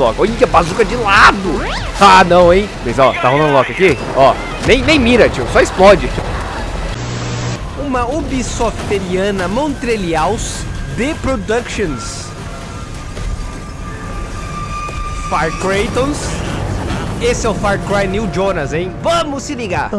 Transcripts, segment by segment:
Loki. Olha, bazuca de lado. Ah, não, hein. Mas, ó, tá rolando Loki aqui. Ó, nem, nem mira, tio. Só explode. Uma Ubisofteriana Montrealials The Productions. Far Craytons. Esse é o Far Cry New Jonas, hein? Vamos se ligar.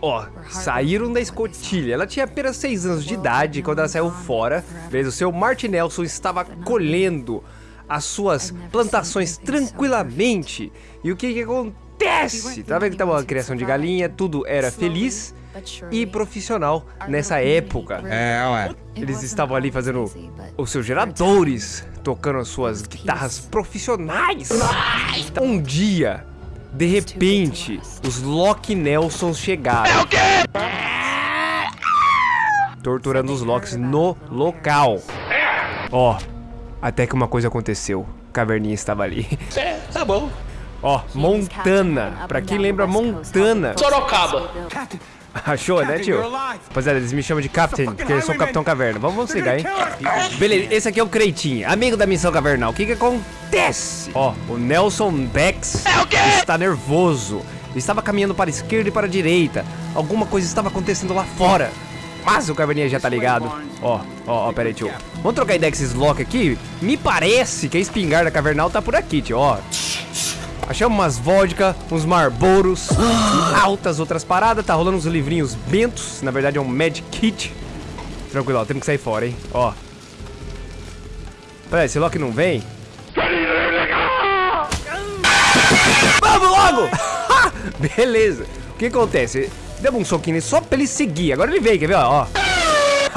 Ó, saíram da escotilha. Ela tinha apenas 6 anos de idade quando ela saiu fora. Veja, o seu Martin Nelson estava colhendo as suas plantações tranquilamente. E o que que acontece? Tá vendo que tava uma criação de galinha, tudo era feliz e profissional nessa época. É, ué. Eles estavam ali fazendo os seus geradores, tocando as suas guitarras profissionais. Um dia, de repente, os Loki Nelsons chegaram. Torturando os Locks no local. Ó, até que uma coisa aconteceu. Caverninha estava ali. É, tá bom. Ó, Montana. Pra quem lembra Montana. Sorocaba. Achou, né, tio? Rapaziada, eles me chamam de Captain, porque eu sou o Capitão Caverna. Vamos, ligar, hein? Beleza, esse aqui é o Creitinho, amigo da missão Cavernal. O que que acontece? Ó, o Nelson Bex está nervoso. Ele estava caminhando para a esquerda e para a direita. Alguma coisa estava acontecendo lá fora. Mas o Caverninha já tá ligado. Ó, ó, ó, pera aí, tio. Vamos trocar ideia com esses Loki aqui? Me parece que a espingarda Cavernal tá por aqui, tio, ó. Achamos umas vodka, uns marboros altas outras paradas. Tá rolando uns livrinhos bentos. Na verdade é um Mad Kit. Tranquilo, ó, temos que sair fora, hein? Ó. Pera aí, esse Loki não vem? Vamos logo! Beleza. O que acontece? Demos um soquinho nele só pra ele seguir. Agora ele veio, quer ver? Ó.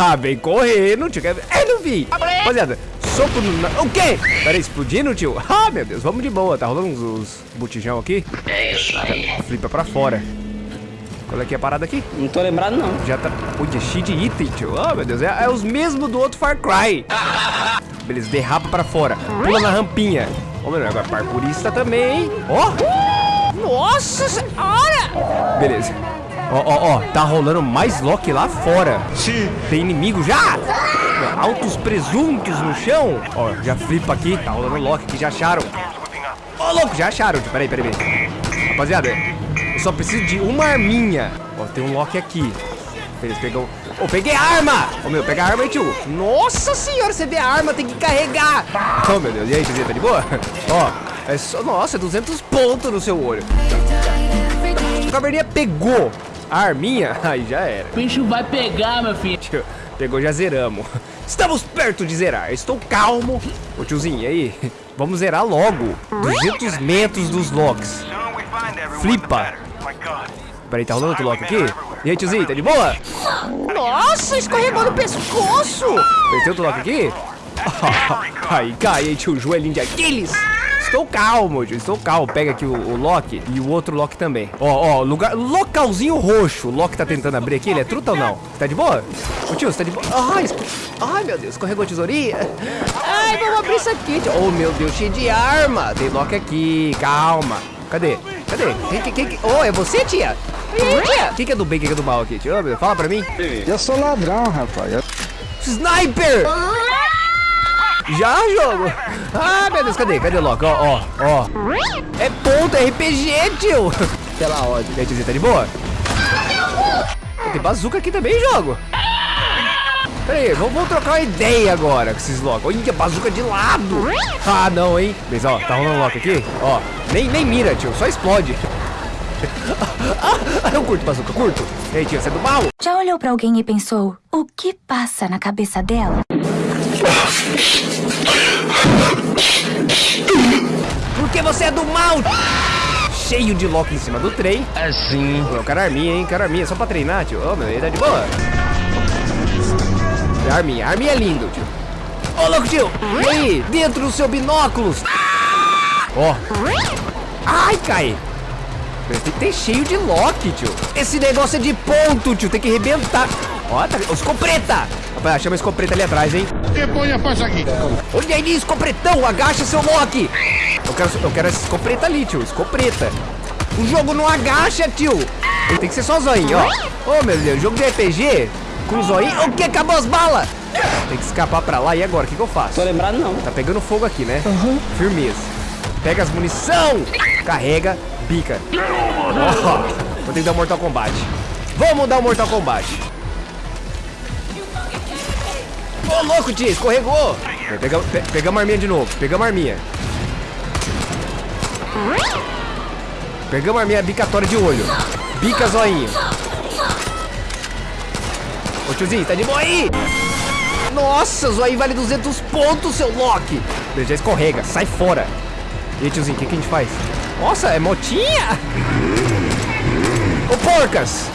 Ah, vem correndo, tio. É, não vi. Rapaziada, soco no... O quê? Pera aí, explodindo, tio? Ah, meu Deus, vamos de boa. Tá rolando uns, uns botijão aqui. É isso aí. Flipa pra fora. Qual é que é a parada aqui? Não tô lembrado, não. Já tá... Olha, cheio de item, tio. Ah, meu Deus, é, é os mesmos do outro Far Cry. Beleza, derrapa pra fora. Pula na rampinha. Ô, meu, agora parkourista também? Ó! Nossa senhora! Beleza. Ó, ó, ó, tá rolando mais Loki lá fora. Sim. Tem inimigo já? Altos presuntos no chão. Ó, já flipa aqui. Tá rolando Loki que já acharam. Ó, louco, já acharam. Peraí, peraí, peraí. Rapaziada, eu só preciso de uma arminha. Ó, tem um Loki aqui. Eles pegam... Ô, peguei a arma! Ô, meu, pega a arma aí, tio. Nossa senhora, você vê a arma, tem que carregar. Oh, meu Deus. E aí, tiozinho, tá de boa? Ó, é só... Nossa, 200 pontos no seu olho. O caverninha pegou a arminha, aí já era. O bicho vai pegar, meu filho. Tio, Pegou, já zeramos. Estamos perto de zerar. Estou calmo. Ô tiozinho, e aí? Vamos zerar logo. 200 metros dos locks. Flipa. Peraí, tá rolando outro lock aqui? E aí, tiozinho, tá de boa? Nossa, escorregou no pescoço. Tem outro lock aqui? Aí, cai, aí, tio, joelhinho de Aquiles. Estou calmo, tio, estou calmo. Pega aqui o, o Loki e o outro Loki também. Ó, ó, lugar, localzinho roxo. O Loki tá tentando abrir aqui, ele é truta ou não? Tá de boa? Ô tio, você tá de boa? Ai, esco... Ai, meu Deus, escorregou a tesourinha. Ai, vamos abrir isso aqui, tio. Oh, meu Deus, cheio de arma. Tem Loki aqui, calma. Cadê? Cadê? Quem, quem, quem, Oh, é você, tia? Quem que é do bem, quem que é do mal aqui, tio? Fala pra mim. Eu sou ladrão, rapaz. Eu- Sniper! Já, jogo? Ah, meu Deus, cadê? Cadê o Loki? Ó, ó, ó. É ponto, RPG, tio. Pela. E aí, tiozinho, tá de boa? Tem bazuca aqui também, jogo. Pera aí, vamos, trocar uma ideia agora com esses Loki. Olha, bazuca de lado. Ah, não, hein? Mas, ó, tá rolando Loki aqui? Ó, nem, nem mira, tio, só explode. Eu curto bazuca, curto. E aí, tio, você é do mal? Já olhou pra alguém e pensou, o que passa na cabeça dela? Porque você é do mal! Cheio de Loki em cima do trem. Assim. Eu quero arminha, hein? Quero arminha, só pra treinar, tio. Ô, meu, ele tá de boa. Arminha, arminha é lindo, tio. Ô, louco, tio! E aí? Dentro do seu binóculos! Ó. Ai, cai! Tem que ter cheio de Loki, tio. Esse negócio é de ponto, tio. Tem que arrebentar. Ó, tá... Ô, escopeta! Rapaz, chama a escopeta ali atrás, hein? Põe a faixa aqui. Olha aí, escopretão, agacha seu Loki. Eu quero, eu quero essa escopeta ali, tio, escopeta. O jogo não agacha, tio. Ele tem que ser só zoinho, ó. Ô, meu Deus, jogo de RPG com zoinho. O que? Acabou as balas. Tem que escapar pra lá. E agora, o que, que eu faço? Tô lembrado, não. Tá pegando fogo aqui, né? Firmeza. Pega as munição. Carrega, bica. Ó, vou ter que dar um Mortal Kombat. Vamos dar um Mortal Kombat. Ô, louco, tia, escorregou. Pegamos, pe pegamos a arminha de novo. Pegamos a arminha. Pegamos a arminha bicatória de olho. Bica zoinho. Ô, tiozinho, tá de boa aí? Nossa, zoinho vale 200 pontos, seu Loki. Ele já escorrega, sai fora. E aí, tiozinho, o que, que a gente faz? Nossa, é motinha? Ô, porcas!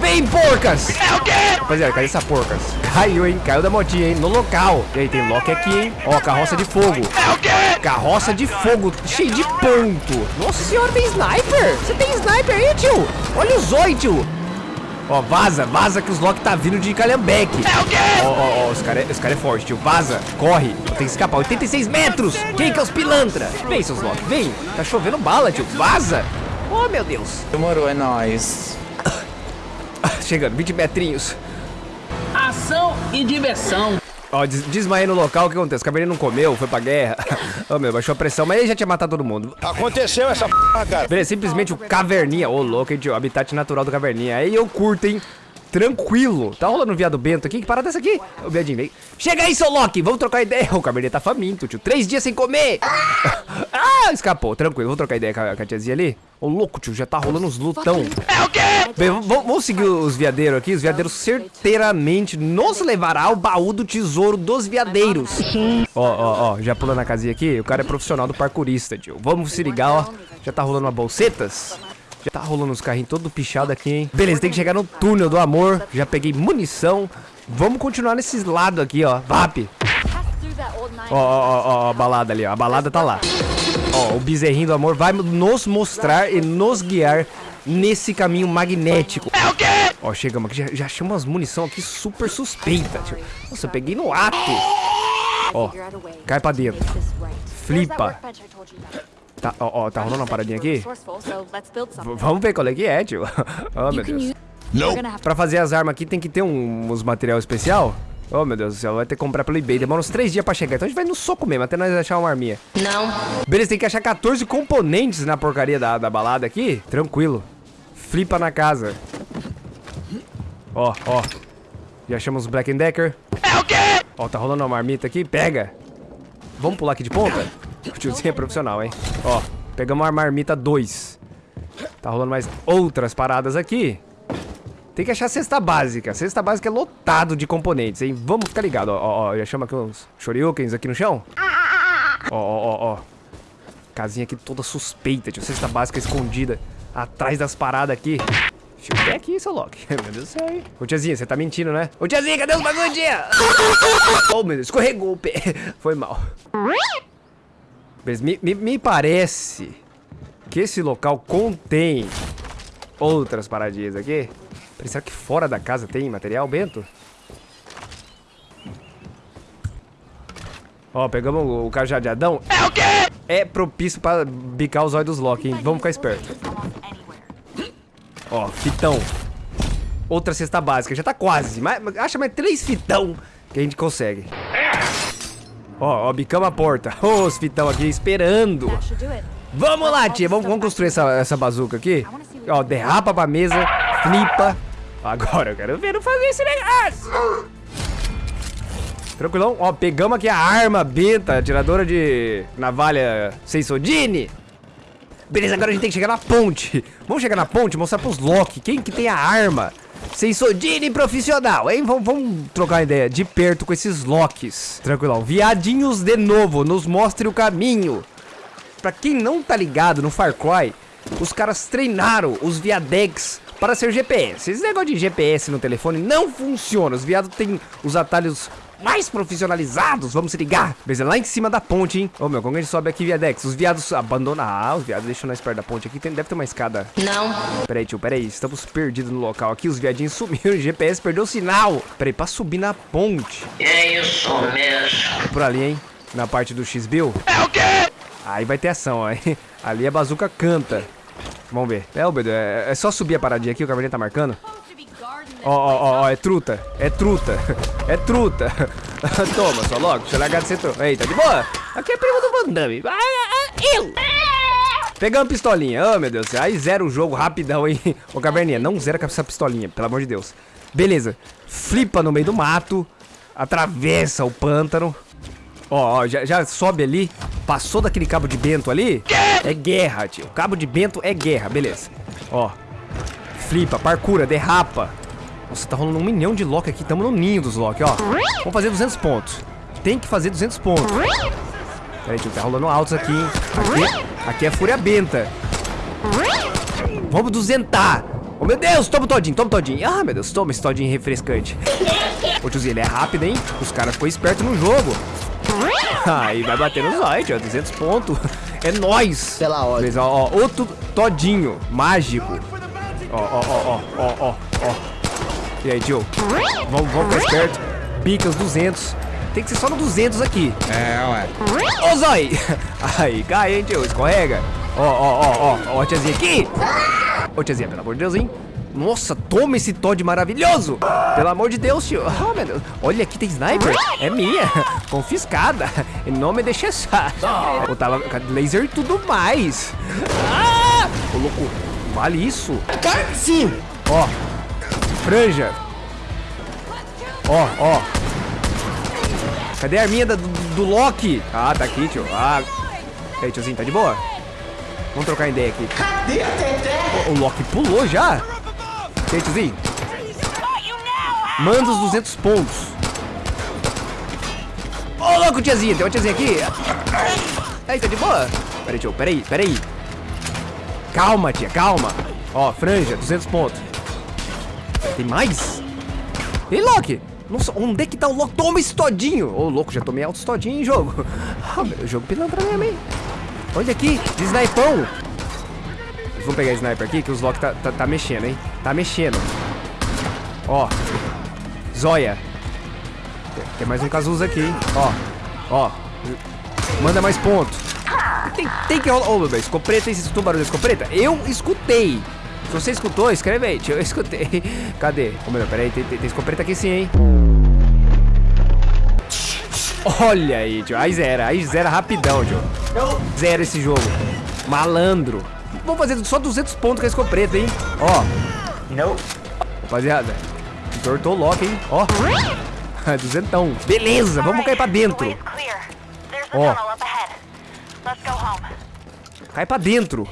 Vem, porcas! É o quê? Rapaziada, cadê essa porcas? Caiu, hein? Caiu da motinha, hein? No local. E aí, tem Loki aqui, hein? Ó, carroça de fogo. É o quê? Carroça de fogo, cheio de ponto. Nossa senhora, tem sniper? Você tem sniper aí, tio? Olha o zóio, tio. Ó, vaza, vaza que os Loki tá vindo de Calhambeque. É o quê? Ó, ó, ó, os caras é, os cara é forte, tio. Vaza, corre. Tem que escapar. 86 metros. Quem que é os pilantra? Vem, seus Loki, vem. Tá chovendo bala, tio. Vaza. Oh, meu Deus. Demorou, é nóis. Chegando, 20 metrinhos. E diversão. Ó, des desmaiei no local, o que aconteceu? O caverninha não comeu, foi pra guerra. Ô, meu, baixou a pressão, mas ele já tinha matado todo mundo. Aconteceu essa p, cara. Beleza, simplesmente o caverninha. Ô, louco, hein, tio? Habitat natural do caverninha. Aí eu curto, hein? Tranquilo. Tá rolando um viado bento aqui? Que parada é essa aqui? O viadinho veio. Chega aí, seu Loki. Vamos trocar ideia. O caverninha tá faminto, tio. Três dias sem comer. ah, escapou. Tranquilo. Vamos trocar ideia com a, com a tiazinha ali. Ô, louco, tio. Já tá rolando uns lutão. É o quê? Bem, vamos- seguir os viadeiros aqui. Os viadeiros certeiramente nos levará ao baú do tesouro dos viadeiros. Ó, ó, ó. Já pulando na casinha aqui. O cara é profissional do parkourista, tio. Vamos se ligar, ó. Já tá rolando uma bolsetas. Já tá rolando os carrinhos todo pichado aqui, hein? Beleza, tem que chegar no túnel do amor. Já peguei munição. Vamos continuar nesses lados aqui, ó. VAP. Ó, ó, ó, ó, a balada ali, ó. A balada tá lá. Ó, o bezerrinho do amor vai nos mostrar e nos guiar nesse caminho magnético. É o quê? Ó, chegamos aqui, já, já achamos umas munição aqui super suspeita, tio. Nossa, eu peguei no ato. Ó, cai pra dentro. Flipa. Tá, ó, ó, tá rolando uma paradinha aqui? V- vamos ver qual é que é, tio. oh, meu Deus. Pra fazer as armas aqui tem que ter um, uns material especial? Oh, meu Deus do céu, vai ter que comprar pelo eBay. Demora uns 3 dias pra chegar. Então a gente vai no soco mesmo, até nós achar uma arminha. Não. Beleza, tem que achar 14 componentes na porcaria da, da balada aqui. Tranquilo. Flipa na casa. Ó, ó. Já achamos os Black Decker. É o quê? Ó, tá rolando uma marmita aqui. Pega. Vamos pular aqui de ponta? O tiozinho é profissional, hein? Ó, pegamos uma marmita 2. Tá rolando mais outras paradas aqui. Tem que achar a cesta básica. A cesta básica é lotado de componentes, hein? Vamos ficar ligado. Ó, ó, ó. Já chama aqui uns shoryukens aqui no chão. Ó, ó, ó, ó. Casinha aqui toda suspeita, tio. Cesta básica escondida atrás das paradas aqui. Deixa eu ver aqui, seu Loki. Meu Deus do céu, hein? Ô, tiazinha, você tá mentindo, né? Ô, tiazinha, cadê os bagulho, tia? oh, meu Deus, escorregou o pé. Foi mal. Mas me, me, me parece que esse local contém outras paradinhas aqui. Será que fora da casa tem material, Bento? Ó, pegamos o, o cajadeadão. É o quê? É propício pra bicar os olhos dos Loki, hein? Vamos ficar esperto. Ó, fitão. Outra cesta básica, já tá quase. Mais, acha mais três fitão que a gente consegue. Ó, ó, bicamos a porta. Ô, os fitão aqui esperando. Vamos lá, tia. Vamos, vamos construir essa, essa bazuca aqui. Ó, derrapa pra mesa, flipa. Agora eu quero ver não fazer esse negócio. Tranquilão. Ó, pegamos aqui a arma benta, atiradora de navalha Seisodine. Beleza, agora a gente tem que chegar na ponte. Vamos chegar na ponte e mostrar pros Loki quem que tem a arma. Seisodine profissional, hein? Vamos, vamos trocar ideia de perto com esses Locks. Tranquilão. Viadinhos de novo, nos mostre o caminho. Pra quem não tá ligado no Far Cry, os caras treinaram os Viadex para ser GPS. Esse negócio de GPS no telefone não funciona. Os viados têm os atalhos mais profissionalizados. Vamos se ligar. Beleza, lá em cima da ponte, hein? Ô, meu, como a gente sobe aqui, Viadex? Os viados abandonam. Ah, os viados deixam nós perto da ponte aqui. Tem, deve ter uma escada. Não. Peraí, tio, peraí. Estamos perdidos no local aqui. Os viadinhos sumiram. O GPS perdeu o sinal. Peraí, pra subir na ponte. É isso mesmo. Por ali, hein? Na parte do X-Bill. É o quê? Aí vai ter ação, ó. hein? Ali a bazuca canta. Vamos ver. É, Albedo, é, é só subir a paradinha aqui, o cavalinho tá marcando. Ó, ó, ó, é truta. É truta. É truta. Toma, só logo. Deixa eu largar de truta. Eita, de boa. Aqui é primo do Van Damme. Ah, ah, ah. Eu! Pegamos pistolinha. Oh, meu Deus. Aí zera o jogo rapidão, hein? Ô, Caverninha, não zera com essa pistolinha, pelo amor de Deus. Beleza. Flipa no meio do mato. Atravessa o pântano. Ó, ó já, já, sobe ali. Passou daquele cabo de bento ali. É guerra, tio. Cabo de bento é guerra, beleza. Ó. Flipa, parcura, derrapa. Nossa, tá rolando um milhão de lock aqui. Tamo no ninho dos lock, ó. Vamos fazer 200 pontos. Tem que fazer 200 pontos. Peraí, tio, tá rolando altos aqui, hein? Aqui, aqui é fúria benta. Vamos duzentar. Oh, meu Deus, toma todinho, toma todinho. Ah, meu Deus, toma esse todinho refrescante. Ô, tiozinho, ele é rápido, hein? Os caras ficou esperto no jogo. Aí vai bater no zóio, tio. 200 pontos. É nóis. Pela hora. Beleza, ó, ó, outro todinho mágico. Ó, ó, ó, ó, ó, ó. E aí, tio? Vamos, vamos ficar esperto. Pica os 200. Tem que ser só no 200 aqui. É, ué. Ô, Zói! Aí, cai, hein, tio? Escorrega. Ó, ó, ó, ó. Ó tiazinha aqui. Ô, tiazinha, pelo amor de Deus, hein? Nossa, toma esse Todd maravilhoso! Pelo amor de Deus, tio. Oh, meu Deus. Olha, aqui tem sniper. É minha. Confiscada. Em nome de Jesus. Eu tava laser e tudo mais. Ah! Ô, louco. Vale isso? Sim. Ó. Franja. Ó, ó. Cadê a arminha do, do Loki? Ah, tá aqui, tio. Ah. E aí, tiozinho, tá de boa? Vamos trocar ideia aqui. Cadê a Teté? O, o Loki pulou já? Aí, tiozinho? Manda os 200 pontos. Ô, louco, tiazinha. Tem uma tiazinha aqui. Aí, tá de boa? Peraí, tio. Peraí, peraí. Calma, tia, calma. Ó, franja, 200 pontos. Tem mais? Ei, Loki! Nossa, onde é que tá o Loki? Toma esse todinho! Ô, louco, já tomei altos todinho em jogo. Ah, meu, jogo pilantra mesmo, hein? Olha aqui, de snipão. Vamos pegar sniper aqui, que os Loki tá, tá, tá mexendo, hein? Tá mexendo. Ó. Zóia. Tem, mais um Cazuza aqui, hein? Ó. Ó. Manda mais pontos. Tem, tem que rolar. Ô, meu bem, escopeta, você escutou o barulho da escopeta? Eu escutei. Se você escutou, escreve aí. Eu escutei. Cadê? Ô, meu, peraí, tem, tem, tem escopeta aqui sim, hein? Olha aí, tio. Aí zera, aí zera rapidão, tio. Zero esse jogo. Malandro. Vamos fazer só 200 pontos com a escopeta, hein? Ó. Não. Rapaziada, entortou o Loki, hein? Ó. Duzentão. Beleza, vamos cair pra dentro. Ó. Cai pra dentro.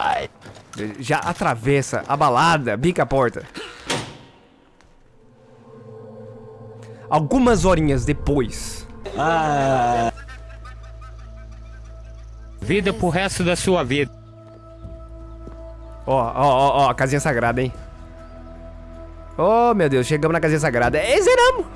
Já atravessa a balada, bica a porta. Algumas horinhas depois. Vida pro resto da sua vida. Ó, ó, ó, ó, casinha sagrada, hein? Oh, meu Deus, chegamos na casinha sagrada. É, zeramos.